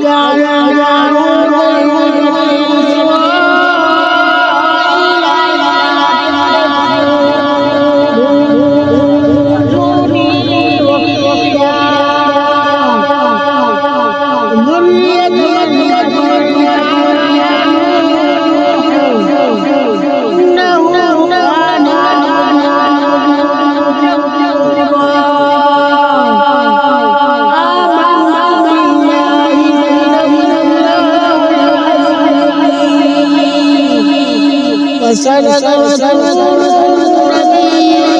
Raja, Raja, Raja. وسند وسند وسند